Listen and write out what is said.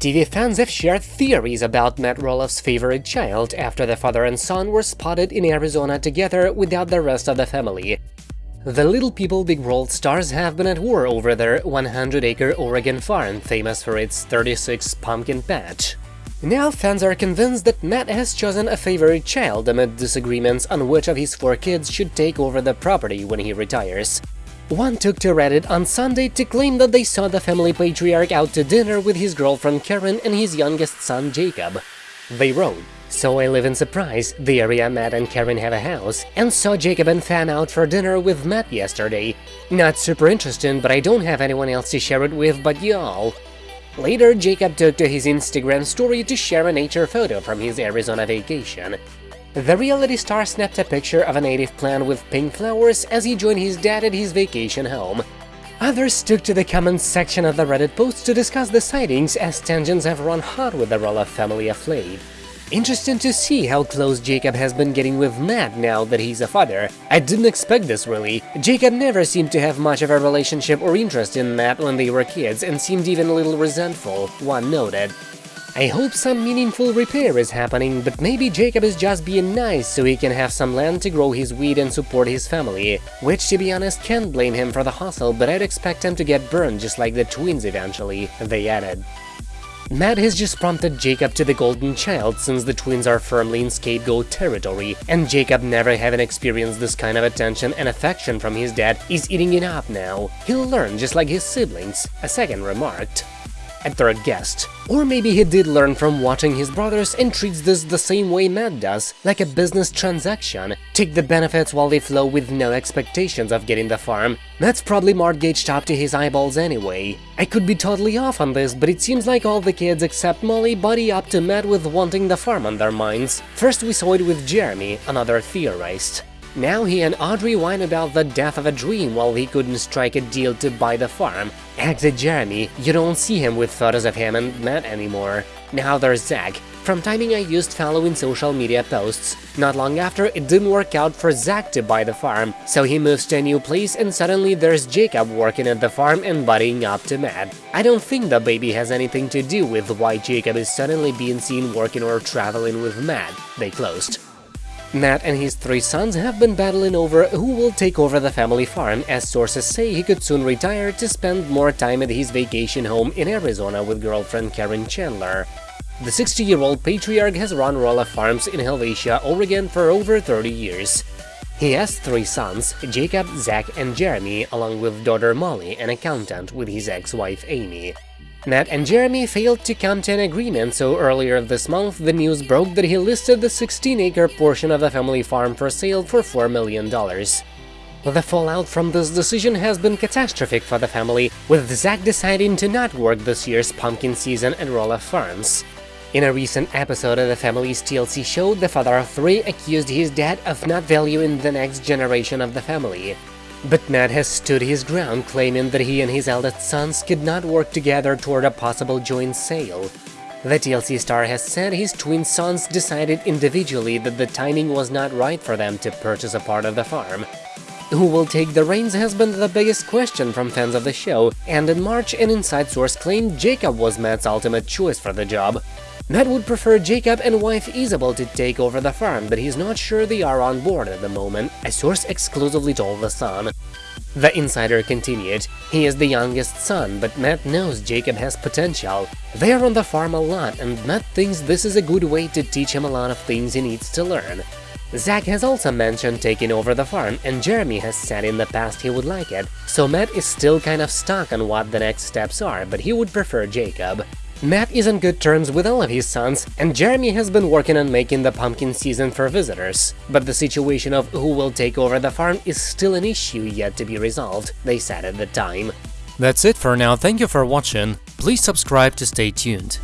TV fans have shared theories about Matt Roloff's favorite child after the father and son were spotted in Arizona together without the rest of the family. The Little People Big World stars have been at war over their 100-acre Oregon farm, famous for its 36 pumpkin patch. Now fans are convinced that Matt has chosen a favorite child amid disagreements on which of his four kids should take over the property when he retires. One took to Reddit on Sunday to claim that they saw the family patriarch out to dinner with his girlfriend Karen and his youngest son Jacob. They wrote, So I live in Surprise, the area Matt and Karen have a house, and saw Jacob and Fan out for dinner with Matt yesterday. Not super interesting, but I don't have anyone else to share it with but y'all. Later, Jacob took to his Instagram story to share a nature photo from his Arizona vacation. The reality star snapped a picture of a native plant with pink flowers as he joined his dad at his vacation home. Others took to the comments section of the Reddit post to discuss the sightings as tensions have run hot with the Roloff family of late. Interesting to see how close Jacob has been getting with Matt now that he's a father. I didn't expect this really. Jacob never seemed to have much of a relationship or interest in Matt when they were kids and seemed even a little resentful, one noted. I hope some meaningful repair is happening, but maybe Jacob is just being nice so he can have some land to grow his weed and support his family, which to be honest can't blame him for the hustle, but I'd expect him to get burned just like the twins eventually, they added. Matt has just prompted Jacob to the golden child since the twins are firmly in scapegoat territory, and Jacob never having experienced this kind of attention and affection from his dad is eating it up now. He'll learn just like his siblings, a second remarked a third guest. Or maybe he did learn from watching his brothers and treats this the same way Matt does, like a business transaction. Take the benefits while they flow with no expectations of getting the farm. Matt's probably mortgaged up to his eyeballs anyway. I could be totally off on this, but it seems like all the kids except Molly buddy up to Matt with wanting the farm on their minds. First we saw it with Jeremy, another theorist. Now he and Audrey whine about the death of a dream while he couldn't strike a deal to buy the farm. Exit Jeremy, you don't see him with photos of him and Matt anymore. Now there's Zach. From timing I used following social media posts. Not long after, it didn't work out for Zach to buy the farm, so he moves to a new place and suddenly there's Jacob working at the farm and buddying up to Matt. I don't think the baby has anything to do with why Jacob is suddenly being seen working or traveling with Matt, they closed. Matt and his three sons have been battling over who will take over the family farm, as sources say he could soon retire to spend more time at his vacation home in Arizona with girlfriend Karen Chandler. The 60-year-old patriarch has run Roloff Farms in Helvetia, Oregon for over 30 years. He has three sons, Jacob, Zach, and Jeremy, along with daughter Molly, an accountant, with his ex-wife Amy. Matt and Jeremy failed to come to an agreement, so earlier this month the news broke that he listed the 16-acre portion of the family farm for sale for $4 million. The fallout from this decision has been catastrophic for the family, with Zach deciding to not work this year's pumpkin season at Roloff Farms. In a recent episode of the family's TLC show, the father of three accused his dad of not valuing the next generation of the family. But Matt has stood his ground, claiming that he and his eldest sons could not work together toward a possible joint sale. The TLC star has said his twin sons decided individually that the timing was not right for them to purchase a part of the farm. Who will take the reins has been the biggest question from fans of the show, and in March an inside source claimed Jacob was Matt's ultimate choice for the job. Matt would prefer Jacob and wife Isabel to take over the farm, but he's not sure they are on board at the moment, a source exclusively told The Sun. The insider continued, he is the youngest son, but Matt knows Jacob has potential. They are on the farm a lot, and Matt thinks this is a good way to teach him a lot of things he needs to learn. Zach has also mentioned taking over the farm, and Jeremy has said in the past he would like it, so Matt is still kind of stuck on what the next steps are, but he would prefer Jacob. Matt is on good terms with all of his sons, and Jeremy has been working on making the pumpkin season for visitors. But the situation of who will take over the farm is still an issue yet to be resolved, they said at the time. That's it for now, thank you for watching, please subscribe to stay tuned.